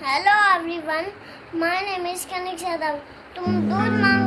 hello everyone my name is Kanik Yadav तुम दूध मांगोगे